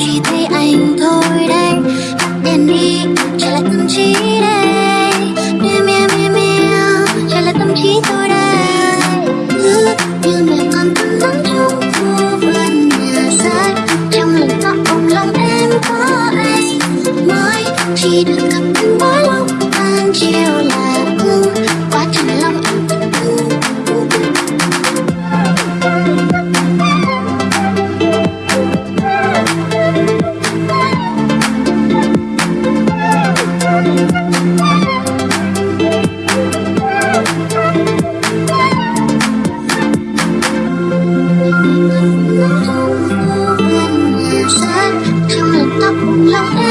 chỉ thấy anh thôi đây. Tắt đèn đi Trả lại tâm trí đây. Chỉ được gặp anh mỗi lúc ban chiều là ưng Quá trình lòng Hãy subscribe cho kênh Ghiền Mì Gõ Để không bỏ lỡ những video hấp dẫn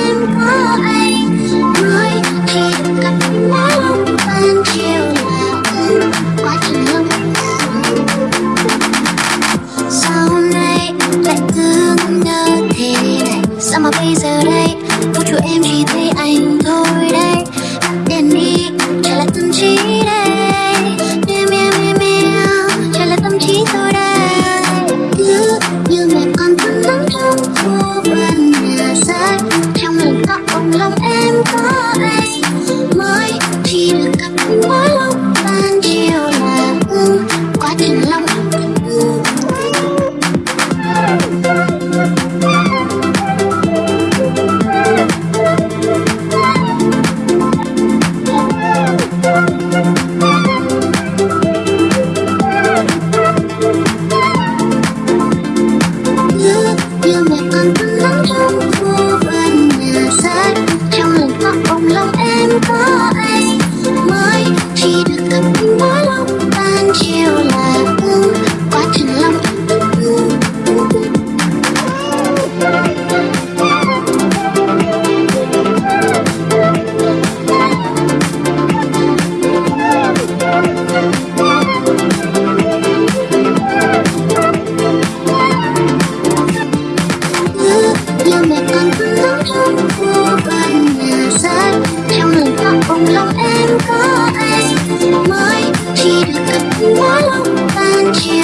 đây. Vũ trụ em chỉ thấy anh thôi đây. Tắt đèn đi trả lại tâm trí đây. Meo meo meo meo, trả lại tâm trí tôi đây. Cứ như mẹ con thân lắm trong khu vườn nhà sách trong lòng tóc ông lòng em có anh. to She looked at and she